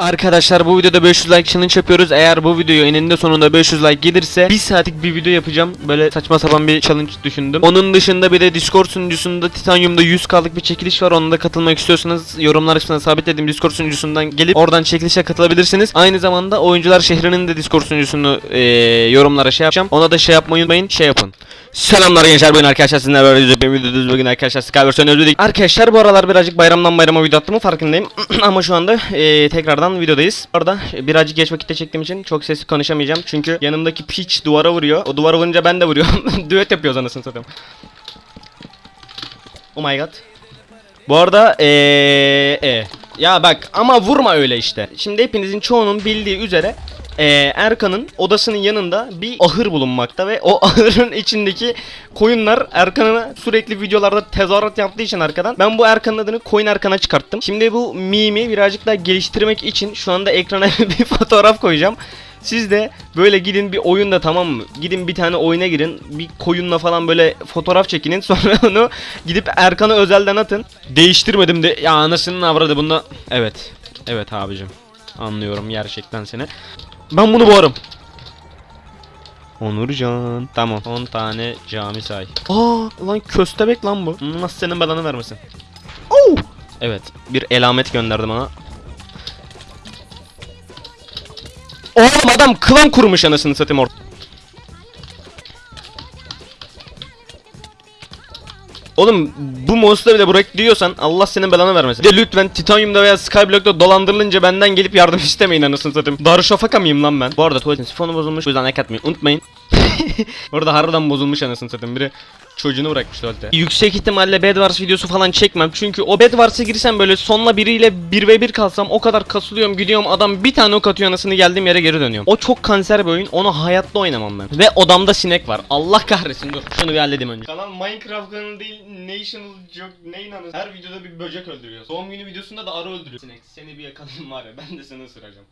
Arkadaşlar bu videoda 500 like challenge yapıyoruz. Eğer bu videoyu eninde sonunda 500 like gelirse 1 saatlik bir video yapacağım. Böyle saçma sapan bir challenge düşündüm. Onun dışında bir de Discord sunucusunda Titanium'da 100k'lık bir çekiliş var. Ona da katılmak istiyorsanız yorumlar kısmına sabitlediğim Discord sunucusundan gelip oradan çekilişe katılabilirsiniz. Aynı zamanda Oyuncular Şehri'nin de Discord sunucusunu eee, yorumlara şey yapacağım. Ona da şey yapmayı unutmayın. Şey yapın. Selamlar gençler bugün arkadaşlar sizinle böyle bir videodayız bugün arkadaşlar Skyverse'den özledik. Arkadaşlar bu aralar birazcık bayramdan bayrama video attığımın farkındayım ama şu anda eee, tekrardan videodayız. Orada birazcık geç vakitte çektiğim için çok sesli konuşamayacağım çünkü yanımdaki piç duvara vuruyor. O duvara vurunca ben de vuruyorum. Düet yapıyoruz anasını satayım. Oh my god. Bu arada eee e. Ya bak ama vurma öyle işte. Şimdi hepinizin çoğunun bildiği üzere eee, Erkan'ın odasının yanında bir ahır bulunmakta ve o ahırın içindeki koyunlar Erkan'a sürekli videolarda tezahürat yaptığı için arkadan ben bu Erkan'ın adını Koyun Erkan'a çıkarttım. Şimdi bu mimi birazcık daha geliştirmek için şu anda ekrana bir fotoğraf koyacağım. Siz de böyle gidin bir oyunda tamam mı? Gidin bir tane oyuna girin. Bir koyunla falan böyle fotoğraf çekinin. Sonra onu gidip Erkan'a özelden atın. Değiştirmedim de ya anasının avradı bunda. Evet. Evet abicim. Anlıyorum gerçekten seni. Ben bunu boğarım. Onurcan. Tamam. 10 tane cami say. Aa lan köstebek lan bu. Nasıl senin belanı vermesin. Oo! Evet. Bir elamet gönderdi bana. Oğlum adam klan kurmuş anasını satayım orada. Oğlum bu monster bile bırak diyorsan Allah senin belanı vermesin. De lütfen Titanium'da veya Skyblock'ta dolandırılınca benden gelip yardım istemeyin anasını satayım. Darüşşafaka mıyım lan ben? Bu arada tuvaletin sifonu bozulmuş. O yüzden like atmayı unutmayın. Orada harbiden bozulmuş anasını satayım. Biri çocuğunu bırakmış tuvalete. Yüksek ihtimalle Bedwars videosu falan çekmem. Çünkü o Bedwars'a girsem böyle sonla biriyle 1v1 kalsam o kadar kasılıyorum gidiyorum adam bir tane ok atıyor anasını geldiğim yere geri dönüyorum. O çok kanser bir oyun. Onu hayatta oynamam ben. Ve odamda sinek var. Allah kahretsin dur. Şunu bir halledeyim önce. Kanal Minecraft kanalı değil National Jog neyin anası. Her videoda bir böcek öldürüyor. Doğum günü videosunda da arı öldürüyor. Sinek seni bir yakalayayım var ya ben de seni ısıracağım.